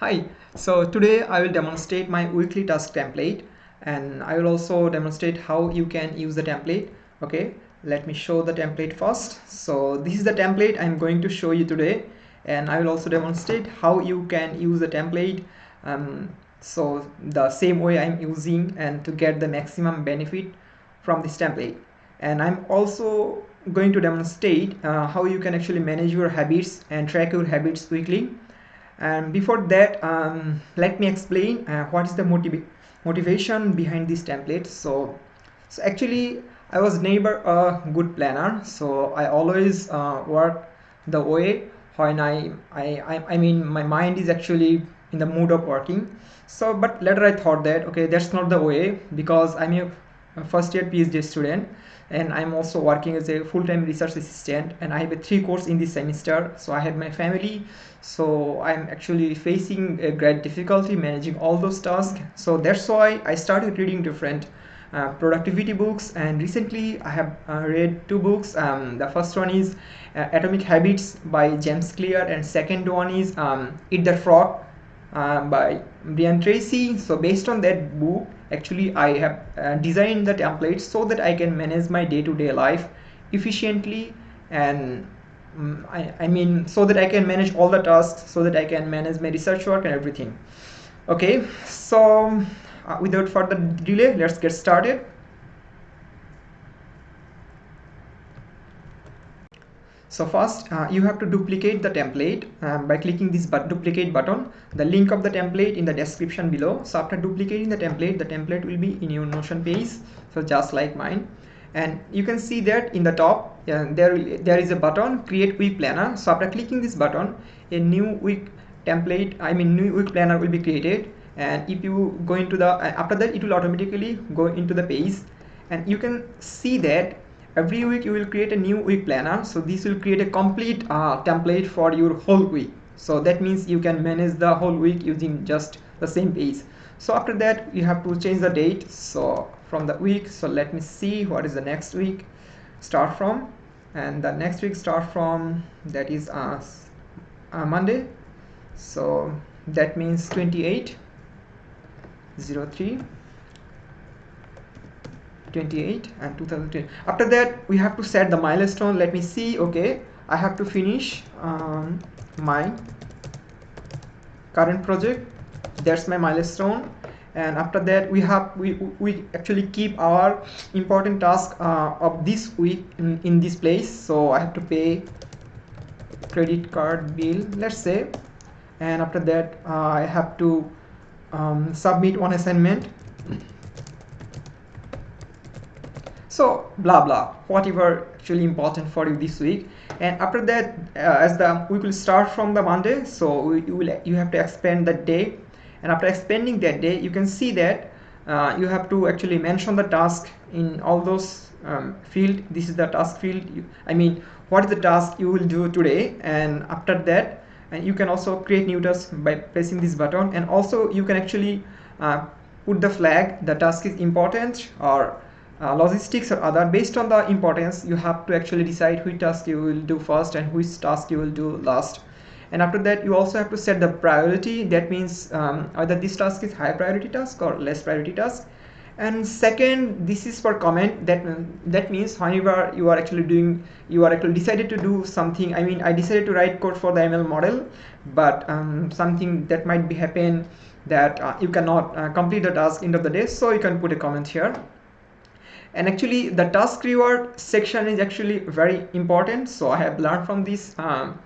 Hi, so today I will demonstrate my weekly task template and I will also demonstrate how you can use the template. Okay, let me show the template first. So this is the template I'm going to show you today and I will also demonstrate how you can use the template um, so the same way I'm using and to get the maximum benefit from this template and I'm also going to demonstrate uh, how you can actually manage your habits and track your habits weekly and before that um, let me explain uh, what is the motiv motivation behind this template. So so actually I was never a good planner. So I always uh, work the way when I, I I mean my mind is actually in the mood of working. So but later I thought that okay that's not the way because I'm a first year PhD student and I'm also working as a full-time research assistant and I have a three course in this semester so I have my family. So I'm actually facing a great difficulty managing all those tasks. So that's why I started reading different uh, productivity books and recently I have uh, read two books. Um, the first one is uh, Atomic Habits by James Clear and second one is um, Eat the Frog uh, by Brian Tracy. So based on that book actually I have uh, designed the template so that I can manage my day-to-day -day life efficiently and um, I, I mean so that I can manage all the tasks so that I can manage my research work and everything. Okay so uh, without further delay let's get started so first uh, you have to duplicate the template. Um, by clicking this but duplicate button the link of the template in the description below. So after duplicating the template the template will be in your notion page so just like mine. And you can see that in the top uh, there there is a button create week planner. So after clicking this button a new week template i mean new week planner will be created. And if you go into the uh, after that it will automatically go into the page. And you can see that every week you will create a new week planner. So this will create a complete uh, template for your whole week. So that means you can manage the whole week using just the same page so after that you have to change the date. So from the week so let me see what is the next week start from. And the next week start from that is uh, uh Monday. So that means 28 03 28 and 2020 after that we have to set the milestone. Let me see. Okay. I have to finish um, my current project. That's my milestone. And after that we have we, we actually keep our important task uh, of this week in, in this place. So I have to pay credit card bill let's say. And after that uh, I have to um, submit one assignment so blah blah. Whatever actually important for you this week. And after that uh, as the we will start from the monday. So you will you have to expand that day. And after expanding that day you can see that uh, you have to actually mention the task in all those um, field. This is the task field. You, i mean what is the task you will do today? And after that and you can also create new tasks by pressing this button. And also you can actually uh, put the flag. The task is important or uh, logistics or other based on the importance you have to actually decide which task you will do first and which task you will do last. And after that you also have to set the priority. That means um, either this task is high priority task or less priority task. And second this is for comment. That that means whenever you are actually doing you are actually decided to do something. I mean i decided to write code for the ml model but um, something that might be happen that uh, you cannot uh, complete the task end of the day. So you can put a comment here and actually the task reward section is actually very important. So i have learned from this um,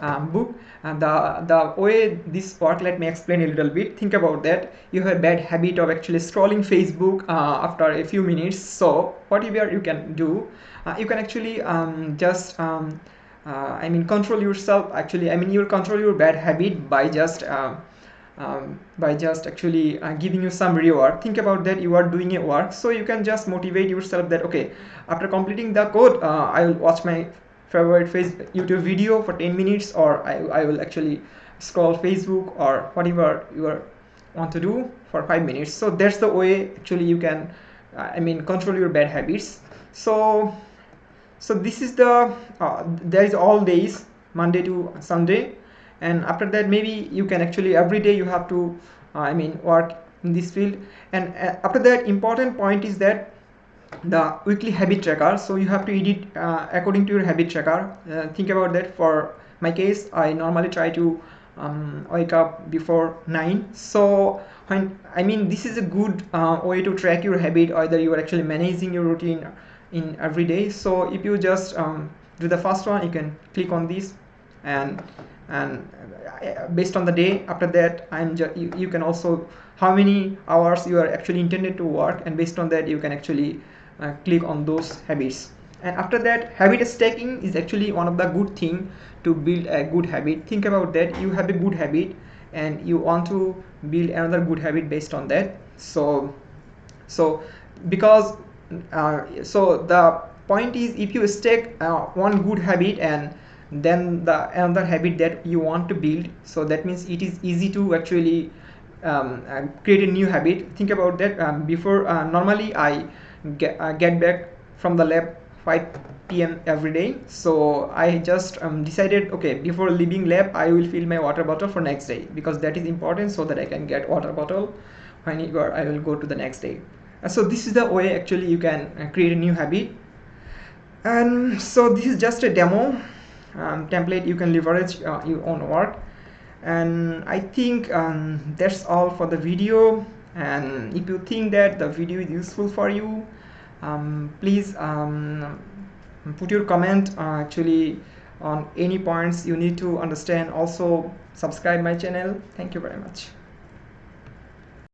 um, book. And the the way this work let me explain a little bit. Think about that. You have a bad habit of actually scrolling facebook uh, after a few minutes. So whatever you can do uh, you can actually um, just um, uh, I mean control yourself. Actually I mean you'll control your bad habit by just uh, um, by just actually uh, giving you some reward. Think about that you are doing a work so you can just motivate yourself that okay after completing the code uh, I will watch my favorite YouTube video for 10 minutes or I, I will actually scroll Facebook or whatever you are, want to do for 5 minutes. So that's the way actually you can uh, I mean control your bad habits. So so this is the uh, there is all days Monday to Sunday and after that maybe you can actually every day you have to uh, i mean work in this field. And uh, after that important point is that the weekly habit tracker so you have to edit uh, according to your habit tracker uh, think about that. For my case i normally try to um, wake up before 9 so when i mean this is a good uh, way to track your habit either you are actually managing your routine in every day. So if you just um, do the first one you can click on this and and uh, based on the day after that i'm you, you can also how many hours you are actually intended to work and based on that you can actually uh, click on those habits. And after that habit stacking is actually one of the good thing to build a good habit. Think about that. You have a good habit and you want to build another good habit based on that. So so because uh, so the point is if you stack uh, one good habit and then the another habit that you want to build. So that means it is easy to actually um, uh, create a new habit. Think about that um, before uh, normally i get, uh, get back from the lab 5 p.m. every day. So I just um, decided okay before leaving lab I will fill my water bottle for next day because that is important so that I can get water bottle when I will go to the next day. Uh, so this is the way actually you can uh, create a new habit. And so this is just a demo um, template you can leverage uh, your own work. And I think um, that's all for the video. And if you think that the video is useful for you um, please um, put your comment uh, actually on any points you need to understand. Also subscribe my channel. Thank you very much